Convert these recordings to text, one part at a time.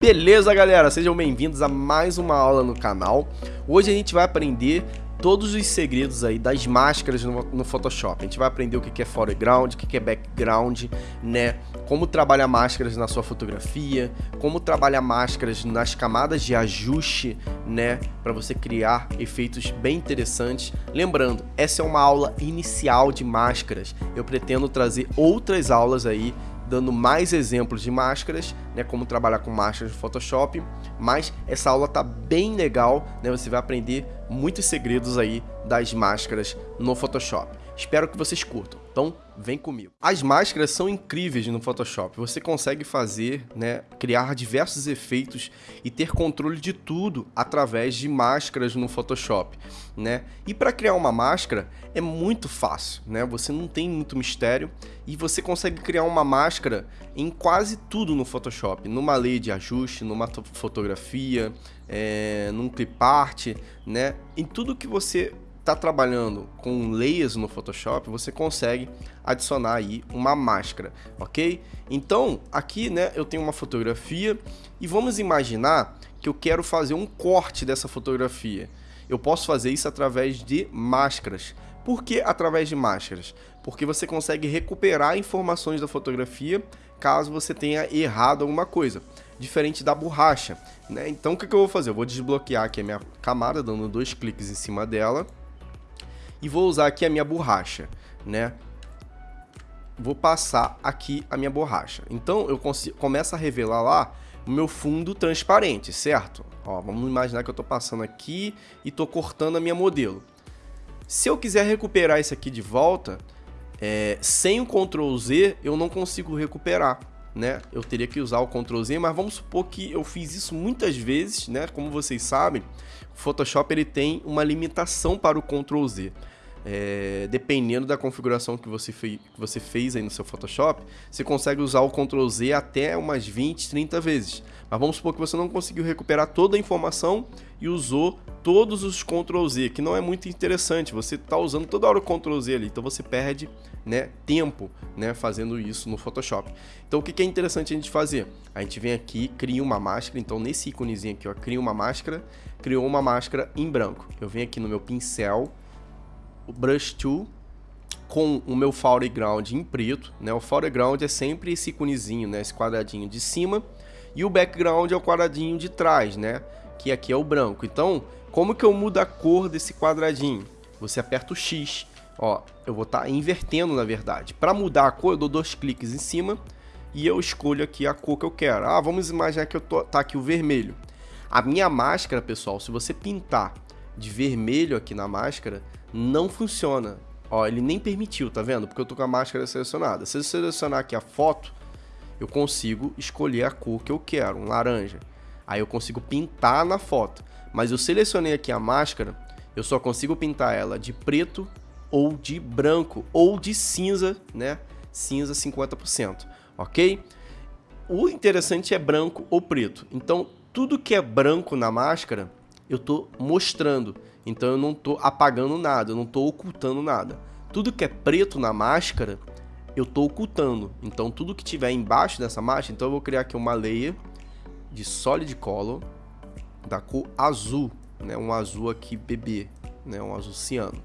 Beleza, galera? Sejam bem-vindos a mais uma aula no canal. Hoje a gente vai aprender todos os segredos aí das máscaras no, no Photoshop. A gente vai aprender o que é foreground, o que é background, né? Como trabalhar máscaras na sua fotografia, como trabalhar máscaras nas camadas de ajuste, né? Para você criar efeitos bem interessantes. Lembrando, essa é uma aula inicial de máscaras. Eu pretendo trazer outras aulas aí dando mais exemplos de máscaras, né, como trabalhar com máscaras no Photoshop, mas essa aula tá bem legal, né, você vai aprender muitos segredos aí das máscaras no Photoshop. Espero que vocês curtam. Então, vem comigo. As máscaras são incríveis no Photoshop. Você consegue fazer, né, criar diversos efeitos e ter controle de tudo através de máscaras no Photoshop, né? E para criar uma máscara é muito fácil, né? Você não tem muito mistério e você consegue criar uma máscara em quase tudo no Photoshop, numa lei de ajuste, numa fotografia, é, num clip art, né? Em tudo que você está trabalhando com layers no Photoshop, você consegue adicionar aí uma máscara, ok? Então, aqui, né, eu tenho uma fotografia e vamos imaginar que eu quero fazer um corte dessa fotografia. Eu posso fazer isso através de máscaras. Por que através de máscaras? Porque você consegue recuperar informações da fotografia caso você tenha errado alguma coisa, diferente da borracha. Né? Então o que, que eu vou fazer? Eu vou desbloquear aqui a minha camada, dando dois cliques em cima dela e vou usar aqui a minha borracha, né? Vou passar aqui a minha borracha. Então eu começo a revelar lá o meu fundo transparente, certo? Ó, vamos imaginar que eu estou passando aqui e estou cortando a minha modelo. Se eu quiser recuperar isso aqui de volta, é, sem o Ctrl Z eu não consigo recuperar. Né? Eu teria que usar o Ctrl Z, mas vamos supor que eu fiz isso muitas vezes, né? Como vocês sabem, o Photoshop ele tem uma limitação para o Ctrl Z é, dependendo da configuração que você, que você fez aí no seu Photoshop, você consegue usar o Ctrl Z até umas 20, 30 vezes. Mas vamos supor que você não conseguiu recuperar toda a informação e usou todos os Ctrl Z, que não é muito interessante. Você está usando toda hora o Ctrl Z ali, então você perde né, tempo né, fazendo isso no Photoshop. Então o que, que é interessante a gente fazer? A gente vem aqui, cria uma máscara, então nesse íconezinho aqui, ó, cria uma máscara, criou uma máscara em branco. Eu venho aqui no meu pincel, o Brush Tool com o meu foreground em preto, né? O foreground é sempre esse iconezinho, né? Esse quadradinho de cima e o background é o quadradinho de trás, né? Que aqui é o branco. Então, como que eu mudo a cor desse quadradinho? Você aperta o X, ó, eu vou estar tá invertendo na verdade. Para mudar a cor, eu dou dois cliques em cima e eu escolho aqui a cor que eu quero. Ah, vamos imaginar que eu tô tá aqui o vermelho. A minha máscara, pessoal, se você pintar de vermelho aqui na máscara, não funciona. Ó, ele nem permitiu, tá vendo? Porque eu tô com a máscara selecionada. Se eu selecionar aqui a foto, eu consigo escolher a cor que eu quero, um laranja. Aí eu consigo pintar na foto. Mas eu selecionei aqui a máscara, eu só consigo pintar ela de preto ou de branco ou de cinza, né? Cinza 50%, ok? O interessante é branco ou preto. Então, tudo que é branco na máscara, eu estou mostrando. Então eu não estou apagando nada, eu não estou ocultando nada. Tudo que é preto na máscara, eu estou ocultando. Então tudo que tiver embaixo dessa máscara, então eu vou criar aqui uma layer de Solid Color da cor azul, né? Um azul aqui bebê, né? Um azul ciano.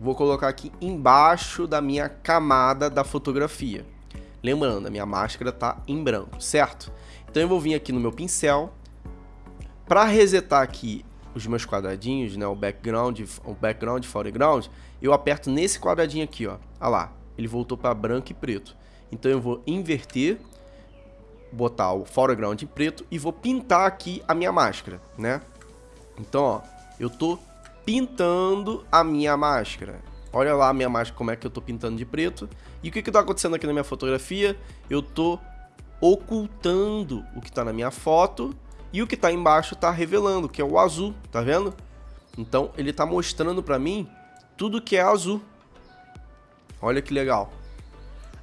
Vou colocar aqui embaixo da minha camada da fotografia. Lembrando, a minha máscara está em branco, certo? Então eu vou vir aqui no meu pincel, para resetar aqui os meus quadradinhos, né, o background, o background, foreground, eu aperto nesse quadradinho aqui, ó. Olha lá, ele voltou para branco e preto. Então eu vou inverter, botar o foreground em preto e vou pintar aqui a minha máscara, né? Então, ó, eu tô pintando a minha máscara. Olha lá a minha máscara como é que eu tô pintando de preto. E o que que tá acontecendo aqui na minha fotografia? Eu tô ocultando o que tá na minha foto e o que está embaixo está revelando, que é o azul, tá vendo? Então ele está mostrando para mim tudo que é azul. Olha que legal.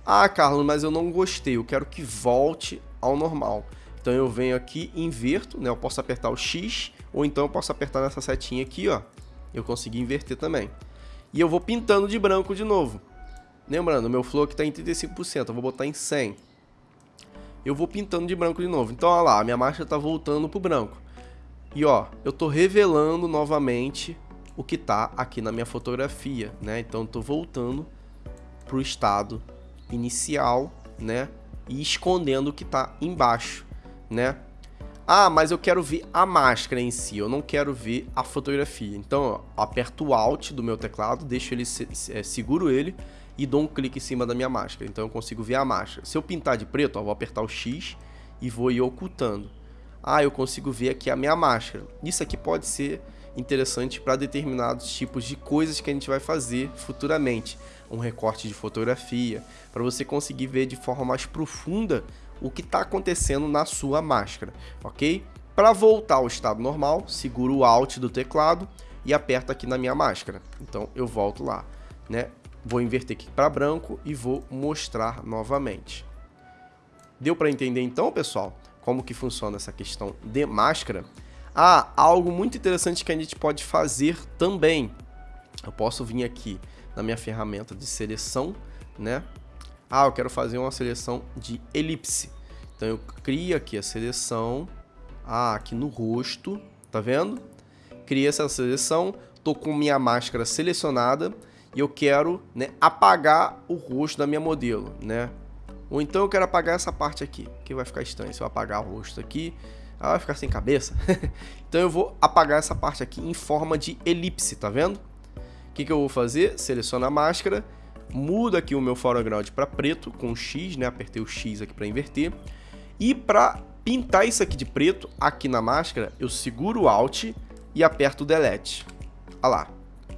Ah, Carlos, mas eu não gostei, eu quero que volte ao normal. Então eu venho aqui inverto, né? Eu posso apertar o X, ou então eu posso apertar nessa setinha aqui, ó. Eu consegui inverter também. E eu vou pintando de branco de novo. Lembrando, meu flow aqui está em 35%, eu vou botar em 100. Eu vou pintando de branco de novo. Então, olha lá, a minha máscara está voltando pro branco. E ó, eu tô revelando novamente o que tá aqui na minha fotografia, né? Então, tô voltando pro estado inicial, né? E escondendo o que tá embaixo, né? Ah, mas eu quero ver a máscara em si, eu não quero ver a fotografia. Então, ó, aperto o Alt do meu teclado, deixo ele, é, seguro ele e dou um clique em cima da minha máscara. Então eu consigo ver a máscara. Se eu pintar de preto, ó, vou apertar o X e vou ir ocultando. Ah, eu consigo ver aqui a minha máscara. Isso aqui pode ser interessante para determinados tipos de coisas que a gente vai fazer futuramente. Um recorte de fotografia, para você conseguir ver de forma mais profunda o que está acontecendo na sua máscara, ok? Para voltar ao estado normal, seguro o Alt do teclado e aperto aqui na minha máscara. Então eu volto lá, né? Vou inverter aqui para branco e vou mostrar novamente. Deu para entender então, pessoal, como que funciona essa questão de máscara? Ah, algo muito interessante que a gente pode fazer também. Eu posso vir aqui na minha ferramenta de seleção, né? Ah, eu quero fazer uma seleção de elipse. Então eu crio aqui a seleção, ah, aqui no rosto, tá vendo? Criei essa seleção, tô com minha máscara selecionada e eu quero né, apagar o rosto da minha modelo, né? Ou então eu quero apagar essa parte aqui, que vai ficar estranho. Se eu apagar o rosto aqui, ela vai ficar sem cabeça. então eu vou apagar essa parte aqui em forma de elipse, tá vendo? O que, que eu vou fazer? Seleciono a máscara mudo aqui o meu foreground para preto com X, né? Apertei o X aqui para inverter. E para pintar isso aqui de preto, aqui na máscara, eu seguro o Alt e aperto o Delete. Olha lá,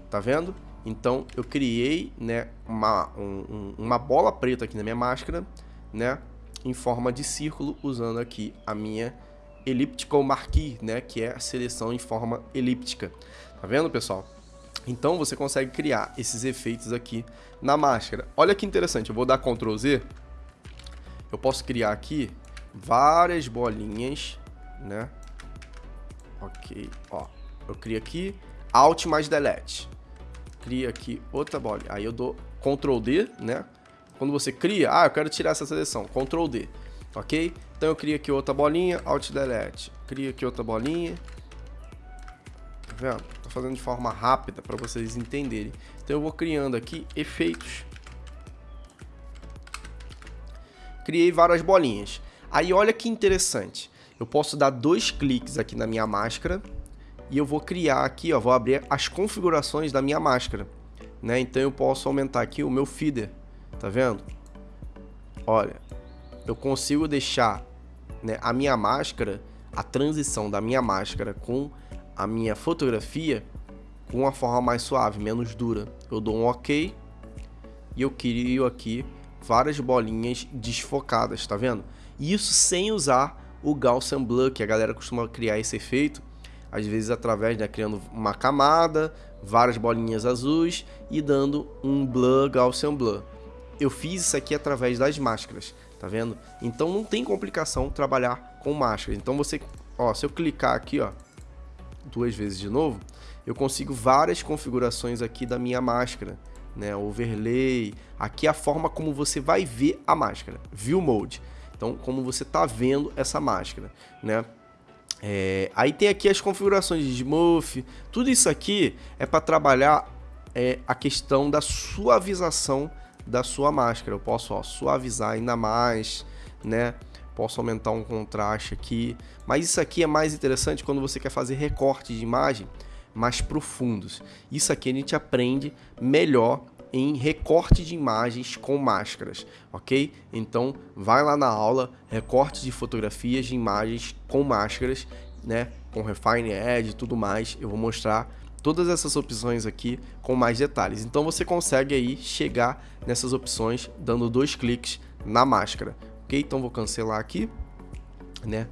tá vendo? Então eu criei né, uma, um, uma bola preta aqui na minha máscara, né? Em forma de círculo, usando aqui a minha Elliptical Marquee, né? Que é a seleção em forma elíptica. Tá vendo, pessoal? Então você consegue criar esses efeitos aqui na máscara. Olha que interessante, eu vou dar Ctrl Z. Eu posso criar aqui várias bolinhas, né? Ok, ó. Eu crio aqui Alt mais Delete. Cria aqui outra bola. Aí eu dou Ctrl D, né? Quando você cria, ah, eu quero tirar essa seleção, Ctrl D, ok? Então eu crio aqui outra bolinha, Alt Delete. Crio aqui outra bolinha. Tá vendo? fazendo de forma rápida para vocês entenderem. Então eu vou criando aqui efeitos. Criei várias bolinhas. Aí olha que interessante. Eu posso dar dois cliques aqui na minha máscara e eu vou criar aqui, ó, vou abrir as configurações da minha máscara, né? Então eu posso aumentar aqui o meu feeder, tá vendo? Olha, eu consigo deixar né, a minha máscara, a transição da minha máscara com a minha fotografia com uma forma mais suave, menos dura. Eu dou um OK e eu crio aqui várias bolinhas desfocadas, tá vendo? Isso sem usar o Gaussian Blur, que a galera costuma criar esse efeito, às vezes através, né, criando uma camada, várias bolinhas azuis e dando um blur Gaussian Blur. Eu fiz isso aqui através das máscaras, tá vendo? Então não tem complicação trabalhar com máscaras. Então você, ó, se eu clicar aqui, ó, duas vezes de novo, eu consigo várias configurações aqui da minha máscara, né? Overlay, aqui é a forma como você vai ver a máscara, View Mode. Então, como você está vendo essa máscara, né? É, aí tem aqui as configurações de Smooth, tudo isso aqui é para trabalhar é, a questão da suavização da sua máscara. Eu posso ó, suavizar ainda mais, né? Posso aumentar um contraste aqui, mas isso aqui é mais interessante quando você quer fazer recorte de imagem mais profundos. Isso aqui a gente aprende melhor em recorte de imagens com máscaras, ok? Então vai lá na aula, recorte de fotografias de imagens com máscaras, né? Com Refine Edge e tudo mais, eu vou mostrar todas essas opções aqui com mais detalhes. Então você consegue aí chegar nessas opções dando dois cliques na máscara, ok? Então vou cancelar aqui, né?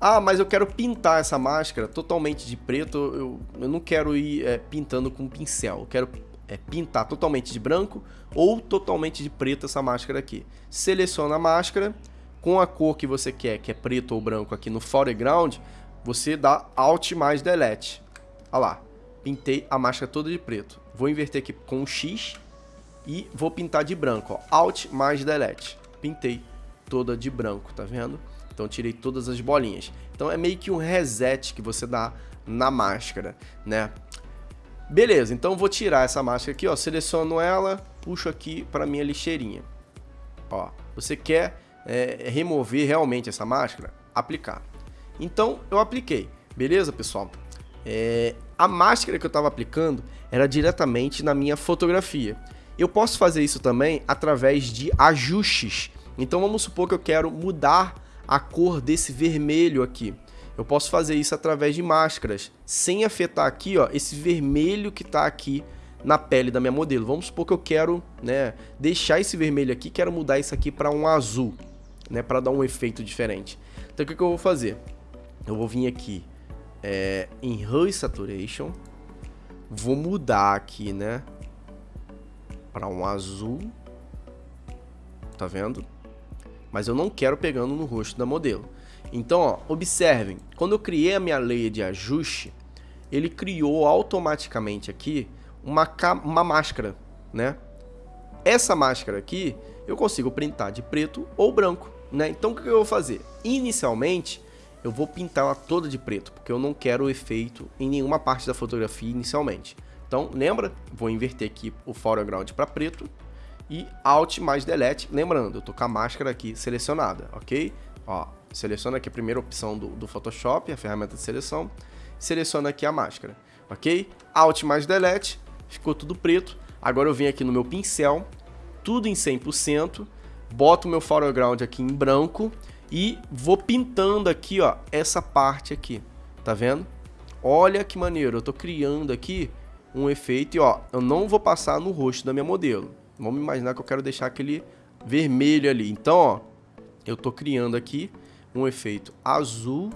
Ah, mas eu quero pintar essa máscara totalmente de preto, eu, eu não quero ir é, pintando com pincel, eu quero é, pintar totalmente de branco ou totalmente de preto essa máscara aqui. Seleciona a máscara, com a cor que você quer, que é preto ou branco aqui no foreground, você dá Alt mais Delete. Olha lá, pintei a máscara toda de preto. Vou inverter aqui com o X e vou pintar de branco, ó. Alt mais Delete. Pintei toda de branco, tá vendo? Então tirei todas as bolinhas. Então é meio que um reset que você dá na máscara, né? Beleza, então vou tirar essa máscara aqui, ó, seleciono ela, puxo aqui para minha lixeirinha. Ó, você quer é, remover realmente essa máscara? Aplicar. Então eu apliquei, beleza, pessoal? É, a máscara que eu estava aplicando era diretamente na minha fotografia. Eu posso fazer isso também através de ajustes. Então vamos supor que eu quero mudar a cor desse vermelho aqui. Eu posso fazer isso através de máscaras, sem afetar aqui, ó, esse vermelho que está aqui na pele da minha modelo. Vamos supor que eu quero, né, deixar esse vermelho aqui, quero mudar isso aqui para um azul, né, para dar um efeito diferente. Então o que, que eu vou fazer? Eu vou vir aqui é, em Hue Saturation, vou mudar aqui, né, para um azul, tá vendo? Mas eu não quero pegando no rosto da modelo. Então, ó, observem, quando eu criei a minha lei de ajuste, ele criou automaticamente aqui uma, uma máscara, né? Essa máscara aqui, eu consigo printar de preto ou branco, né? Então, o que eu vou fazer? Inicialmente, eu vou pintar ela toda de preto, porque eu não quero efeito em nenhuma parte da fotografia inicialmente. Então, lembra? Vou inverter aqui o foreground para preto e Alt mais Delete. Lembrando, eu tô com a máscara aqui selecionada, ok? Ó, seleciona aqui a primeira opção do, do Photoshop, a ferramenta de seleção, seleciona aqui a máscara, ok? Alt mais Delete, ficou tudo preto. Agora eu venho aqui no meu pincel, tudo em 100%, boto o meu foreground aqui em branco e vou pintando aqui, ó, essa parte aqui, tá vendo? Olha que maneiro, eu tô criando aqui um efeito e ó, eu não vou passar no rosto da minha modelo. Vamos imaginar que eu quero deixar aquele vermelho ali. Então, ó, eu tô criando aqui um efeito azul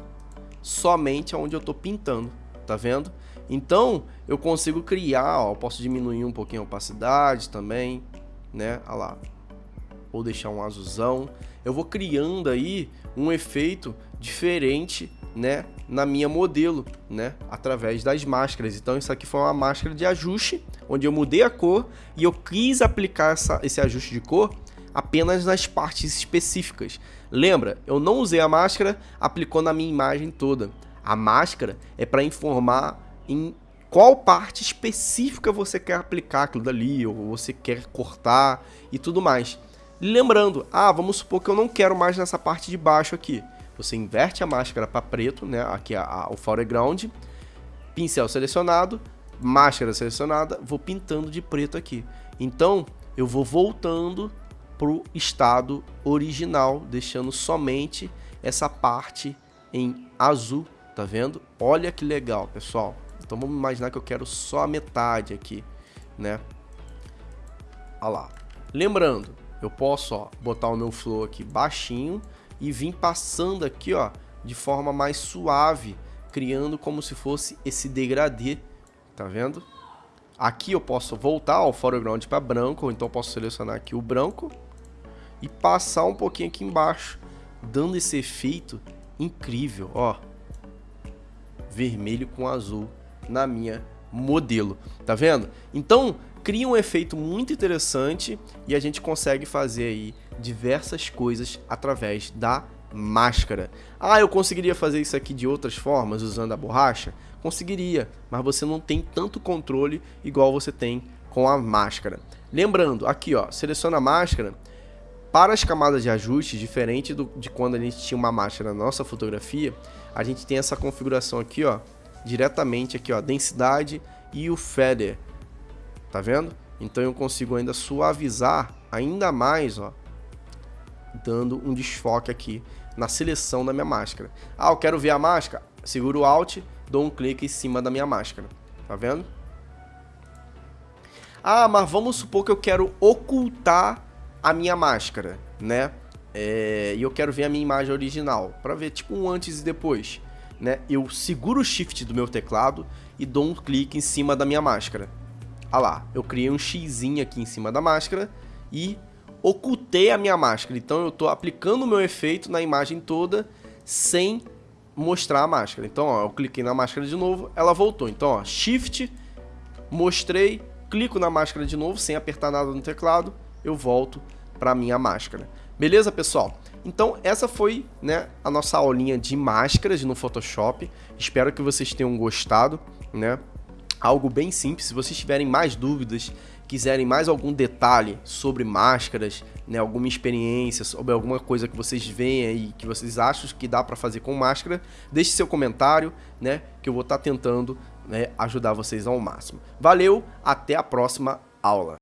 somente onde eu estou pintando, tá vendo? Então, eu consigo criar, ó, posso diminuir um pouquinho a opacidade também, né? Olha lá. Ou deixar um azulzão. Eu vou criando aí um efeito diferente, né? Na minha modelo, né? Através das máscaras. Então, isso aqui foi uma máscara de ajuste, onde eu mudei a cor e eu quis aplicar essa, esse ajuste de cor apenas nas partes específicas. Lembra, eu não usei a máscara, aplicou na minha imagem toda. A máscara é para informar em qual parte específica você quer aplicar aquilo dali, ou você quer cortar e tudo mais. Lembrando, ah, vamos supor que eu não quero mais nessa parte de baixo aqui. Você inverte a máscara para preto, né? Aqui a, a, o foreground, pincel selecionado, máscara selecionada, vou pintando de preto aqui. Então, eu vou voltando para o estado original, deixando somente essa parte em azul, tá vendo? Olha que legal, pessoal. Então vamos imaginar que eu quero só a metade aqui, né? Olha lá. Lembrando, eu posso ó, botar o meu flow aqui baixinho e vir passando aqui ó, de forma mais suave, criando como se fosse esse degradê, tá vendo? Aqui eu posso voltar ao foreground para branco, ou então posso selecionar aqui o branco e passar um pouquinho aqui embaixo, dando esse efeito incrível, ó. Vermelho com azul na minha modelo, tá vendo? Então, cria um efeito muito interessante e a gente consegue fazer aí diversas coisas através da máscara. Ah, eu conseguiria fazer isso aqui de outras formas usando a borracha? Conseguiria, mas você não tem tanto controle igual você tem com a máscara. Lembrando, aqui ó, seleciona a máscara, para as camadas de ajuste, diferente do, de quando a gente tinha uma máscara na nossa fotografia, a gente tem essa configuração aqui, ó, diretamente aqui, ó, densidade e o feather. Tá vendo? Então eu consigo ainda suavizar ainda mais, ó, dando um desfoque aqui na seleção da minha máscara. Ah, eu quero ver a máscara? Seguro o Alt, dou um clique em cima da minha máscara. Tá vendo? Ah, mas vamos supor que eu quero ocultar a minha máscara, né? É, e eu quero ver a minha imagem original, para ver tipo um antes e depois, né? Eu seguro o shift do meu teclado e dou um clique em cima da minha máscara. Ah lá, eu criei um X aqui em cima da máscara e ocultei a minha máscara. Então eu estou aplicando o meu efeito na imagem toda sem mostrar a máscara. Então, ó, eu cliquei na máscara de novo, ela voltou. Então, ó, Shift, mostrei, clico na máscara de novo sem apertar nada no teclado, eu volto para minha máscara. Beleza, pessoal? Então essa foi né, a nossa aulinha de máscaras no Photoshop. Espero que vocês tenham gostado, né? Algo bem simples. Se vocês tiverem mais dúvidas, quiserem mais algum detalhe sobre máscaras, né, alguma experiência, sobre alguma coisa que vocês veem aí, que vocês acham que dá para fazer com máscara, deixe seu comentário, né, que eu vou estar tá tentando né, ajudar vocês ao máximo. Valeu, até a próxima aula.